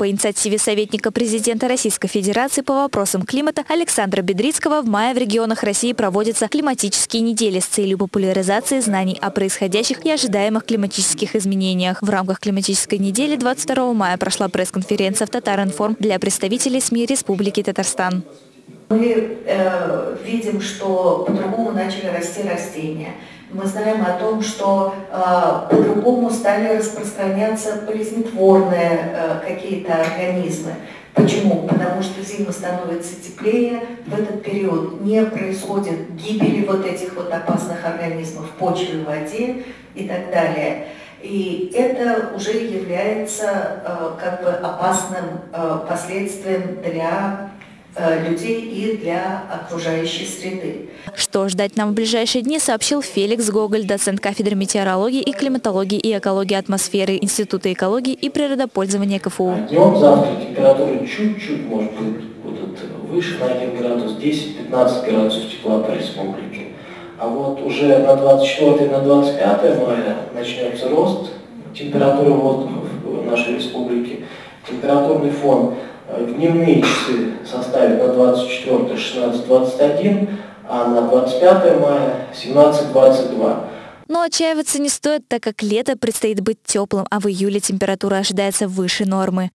По инициативе советника президента Российской Федерации по вопросам климата Александра Бедрицкого в мае в регионах России проводятся климатические недели с целью популяризации знаний о происходящих и ожидаемых климатических изменениях. В рамках климатической недели 22 мая прошла пресс-конференция в Татаринформ для представителей СМИ Республики Татарстан. Мы э, видим, что по-другому начали расти растения. Мы знаем о том, что э, по-другому стали распространяться болезнетворные э, какие-то организмы. Почему? Потому что зима становится теплее, в этот период не происходит гибели вот этих вот опасных организмов в почве, в воде и так далее. И это уже является э, как бы опасным э, последствием для людей и для окружающей среды. Что ждать нам в ближайшие дни, сообщил Феликс Гоголь, доцент кафедры метеорологии и климатологии и экологии атмосферы Института экологии и природопользования КФУ. А днем завтра температура чуть-чуть может быть будут выше на 1 градус, 10-15 градусов тепла по республике. А вот уже на 24 на 25 мая начнется рост температуры воздуха в нашей республике. Температурный фон Э, дневные часы составят на 24 16-21, а на 25 мая 17-22. Но отчаиваться не стоит, так как лето предстоит быть теплым, а в июле температура ожидается выше нормы.